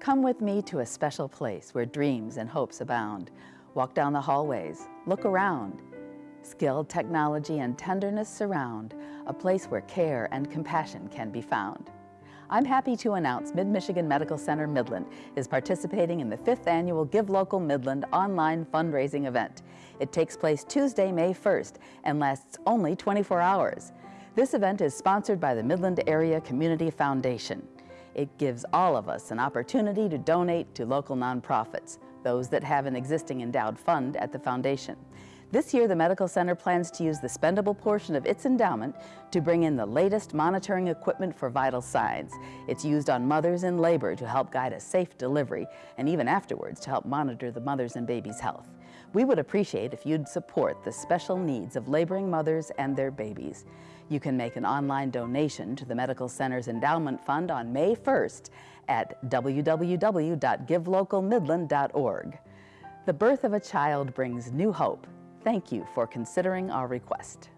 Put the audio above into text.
Come with me to a special place where dreams and hopes abound. Walk down the hallways, look around. Skilled technology and tenderness surround a place where care and compassion can be found. I'm happy to announce Mid-Michigan Medical Center Midland is participating in the fifth annual Give Local Midland online fundraising event. It takes place Tuesday, May 1st and lasts only 24 hours. This event is sponsored by the Midland Area Community Foundation. It gives all of us an opportunity to donate to local nonprofits, those that have an existing endowed fund at the foundation. This year, the Medical Center plans to use the spendable portion of its endowment to bring in the latest monitoring equipment for vital signs. It's used on mothers in labor to help guide a safe delivery and even afterwards to help monitor the mother's and baby's health. We would appreciate if you'd support the special needs of laboring mothers and their babies. You can make an online donation to the Medical Center's Endowment Fund on May 1st at www.givelocalmidland.org. The birth of a child brings new hope Thank you for considering our request.